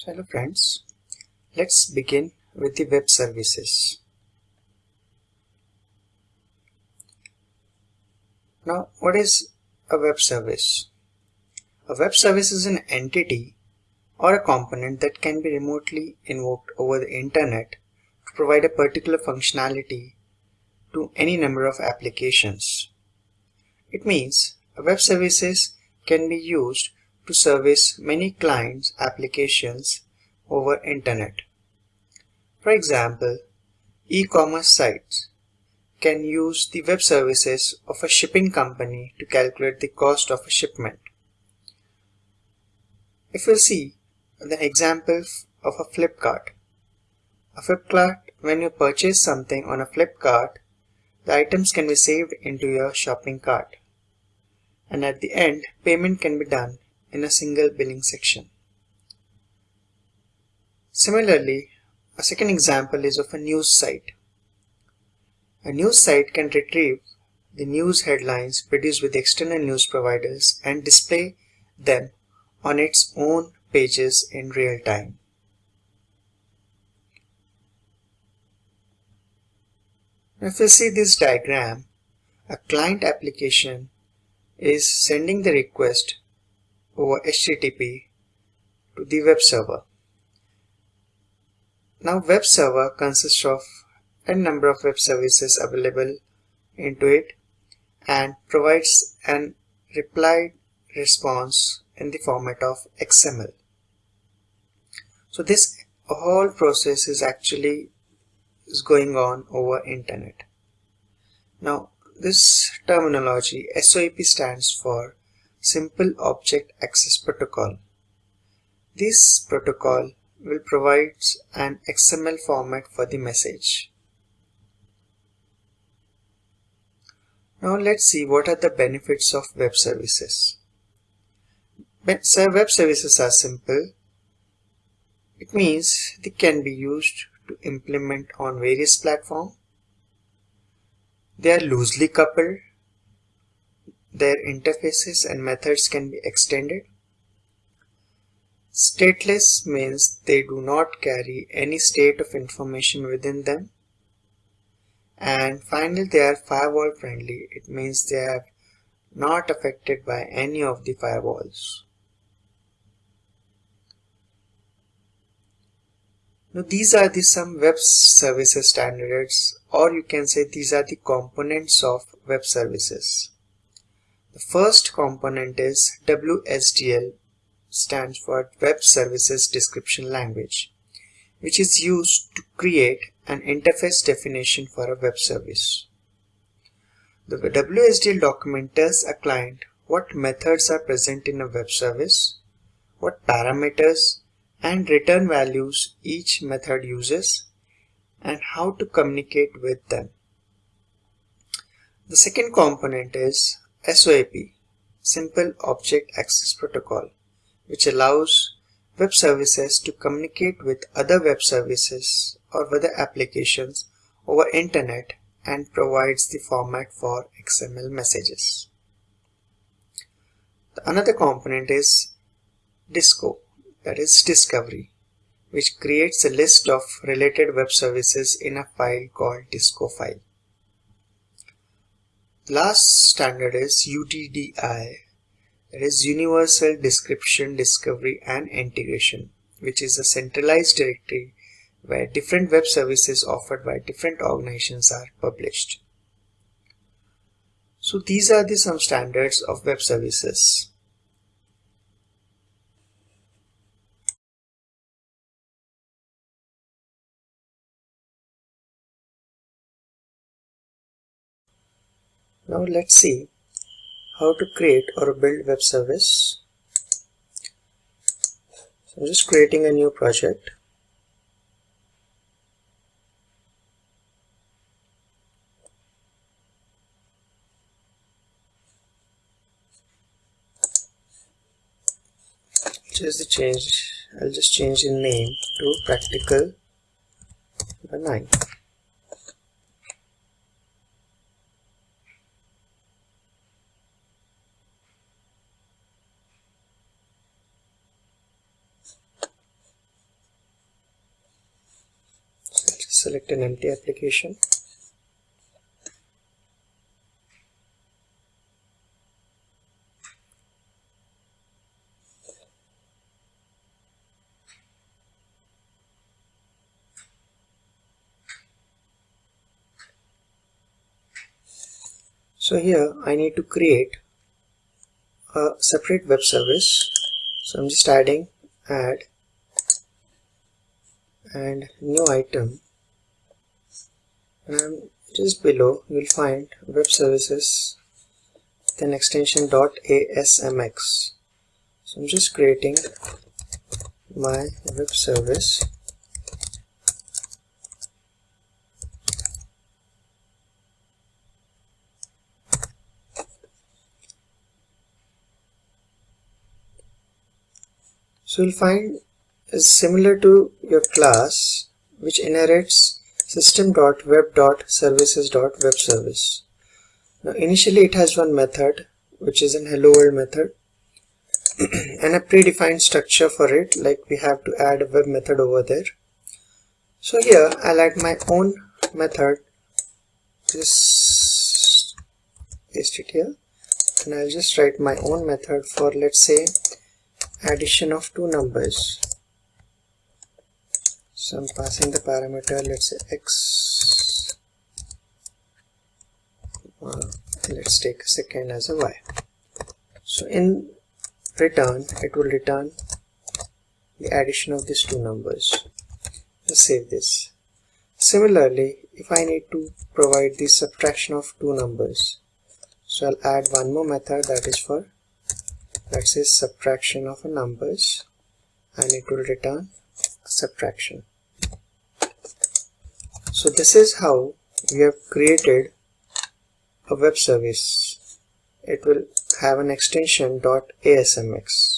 So hello friends, let's begin with the web services. Now what is a web service? A web service is an entity or a component that can be remotely invoked over the internet to provide a particular functionality to any number of applications. It means a web services can be used to service many clients applications over internet. For example, e-commerce sites can use the web services of a shipping company to calculate the cost of a shipment. If we see the example of a Flipkart. A Flipkart, when you purchase something on a Flipkart, the items can be saved into your shopping cart. And at the end, payment can be done in a single billing section. Similarly, a second example is of a news site. A news site can retrieve the news headlines produced with external news providers and display them on its own pages in real time. If you see this diagram, a client application is sending the request over HTTP to the web server. Now web server consists of a number of web services available into it and provides an reply response in the format of XML. So this whole process is actually is going on over internet. Now this terminology SOAP stands for Simple Object Access Protocol. This protocol will provide an XML format for the message. Now let's see what are the benefits of web services. Web services are simple. It means they can be used to implement on various platforms. They are loosely coupled their interfaces and methods can be extended. Stateless means they do not carry any state of information within them. And finally, they are firewall friendly. It means they are not affected by any of the firewalls. Now these are the some web services standards or you can say these are the components of web services. The first component is WSDL stands for Web Services Description Language which is used to create an interface definition for a web service. The WSDL document tells a client what methods are present in a web service, what parameters and return values each method uses, and how to communicate with them. The second component is SOAP, Simple Object Access Protocol, which allows web services to communicate with other web services or other applications over internet and provides the format for XML messages. The another component is DISCO, that is discovery, which creates a list of related web services in a file called DISCO file. Last standard is UDDI, that is Universal Description, Discovery and Integration, which is a centralized directory where different web services offered by different organizations are published. So these are the some standards of web services. Now let's see how to create or build web service. So I'm just creating a new project. Just the change, I'll just change the name to practical 9. Select an empty application. So here I need to create a separate web service. So I'm just adding add and new item and just below. You'll find web services then extension .asmx so I'm just creating my web service. So you'll find is similar to your class which inherits system.web.services.webservice. Now initially it has one method which is an hello world method and a predefined structure for it like we have to add a web method over there. So here I'll add my own method just paste it here and I'll just write my own method for let's say addition of two numbers so I'm passing the parameter. Let's say x uh, let's take a second as a y. So in return it will return the addition of these two numbers. Let's save this. Similarly if I need to provide the subtraction of two numbers so I'll add one more method that is for that says subtraction of numbers and it will return subtraction so this is how we have created a web service. It will have an extension .asmx